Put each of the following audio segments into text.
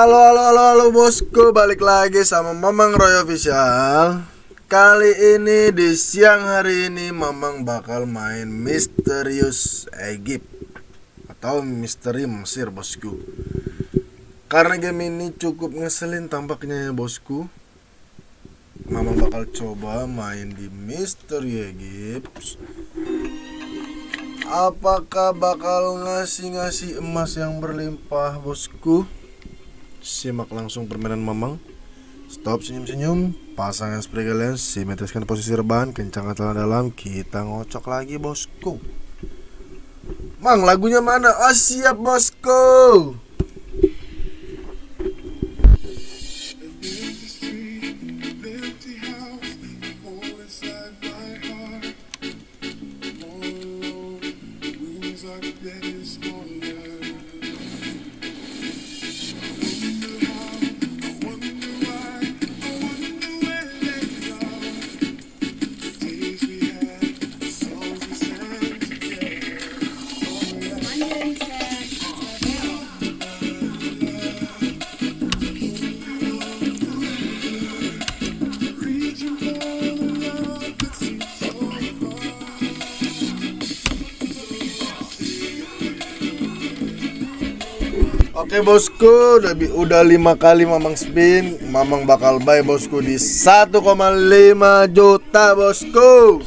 Halo halo halo halo bosku. Balik lagi sama Mamang Roy Official. Kali ini di siang hari ini Mamang bakal main Misterius Egypt Atau Misteri Mesir bosku. Karena game ini cukup ngeselin tampaknya ya bosku. Mamang bakal coba main di Misteri Egypt. Apakah bakal ngasih-ngasih emas yang berlimpah bosku? Simak langsung permainan Mamang. Stop senyum-senyum. Pasang spray kalian Simetriskan posisi rebahan Kencang atau dalam. Kita ngocok lagi bosku. Mang lagunya mana? Oh siap bosku Oke bosku, udah, lima kali mamang spin, mamang bakal buy bosku di 1,5 juta bosku.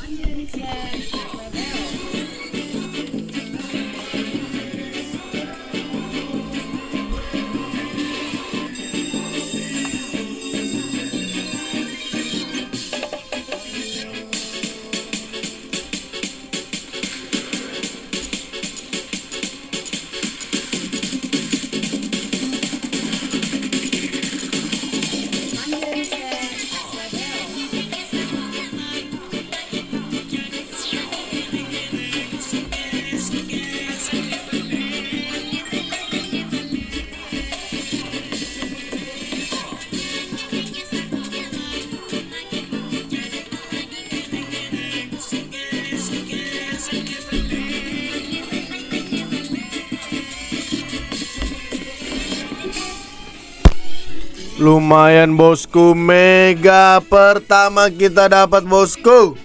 Lumayan bosku. Mega pertama kita dapat bosku.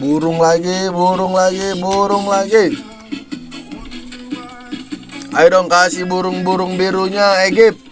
Burung lagi, burung lagi, burung lagi. Ayo dong kasih burung-burung birunya Egypt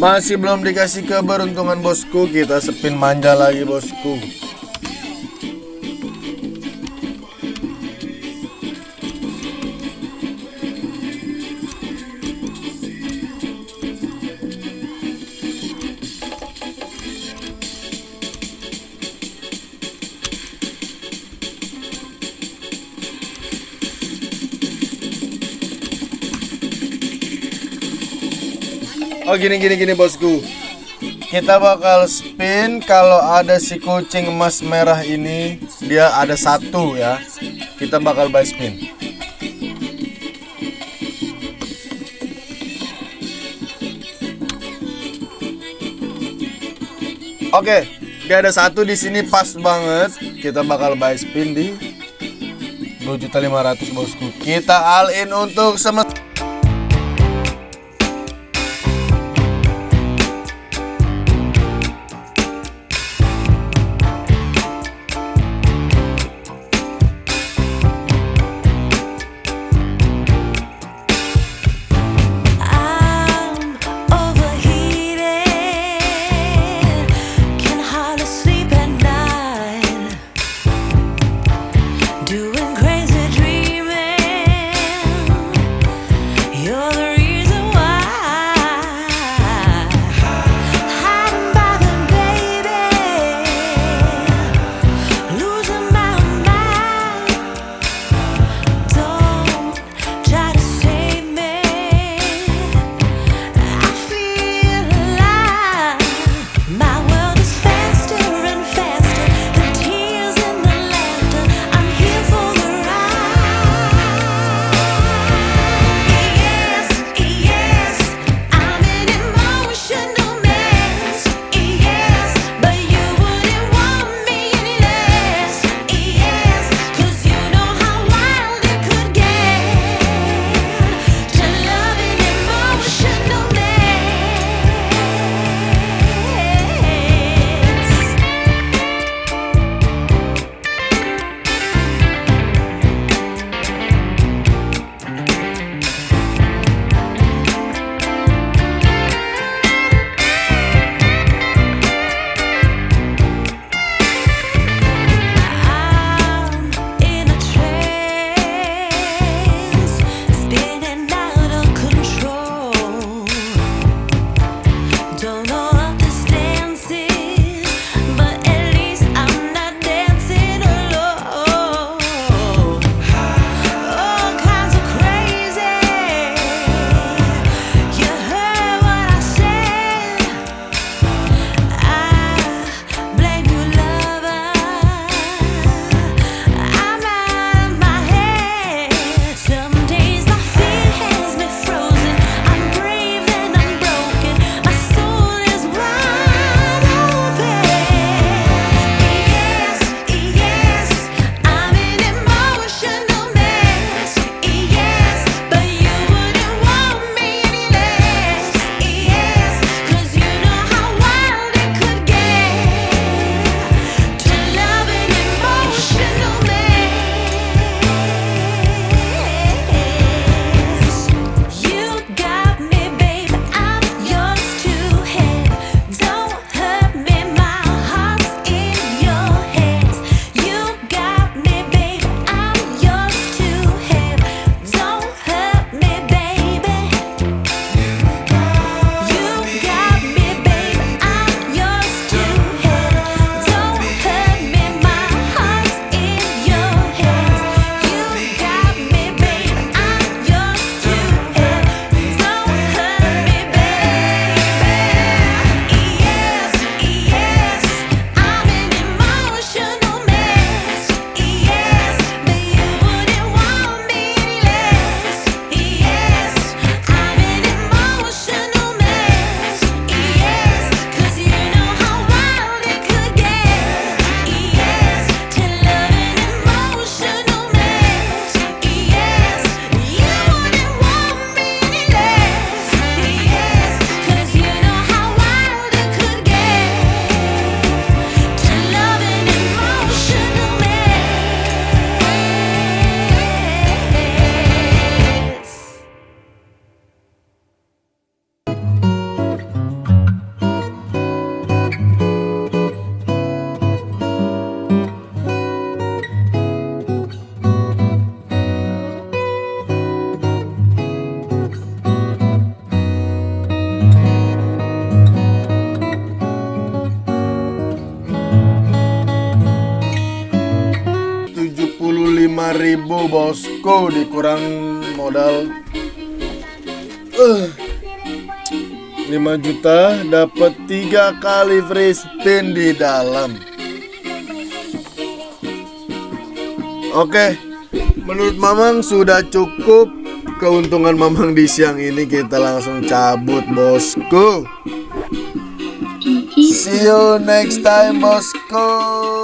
Masih belum dikasih keberuntungan bosku. Kita spin manja lagi bosku Oh gini gini gini bosku. Kita bakal spin kalau ada si kucing emas merah ini dia ada satu ya. Kita bakal buy spin. Oke, okay, dia ada satu di sini pas banget. Kita bakal buy spin di 2.500 bosku. Kita all in untuk semesta. ribu bosku dikurang modal. Eh, uh, 5 juta dapat tiga kali free spin di dalam. Oke okay. menurut mamang sudah cukup keuntungan mamang di siang ini. Kita langsung cabut bosku. See you next time bosku.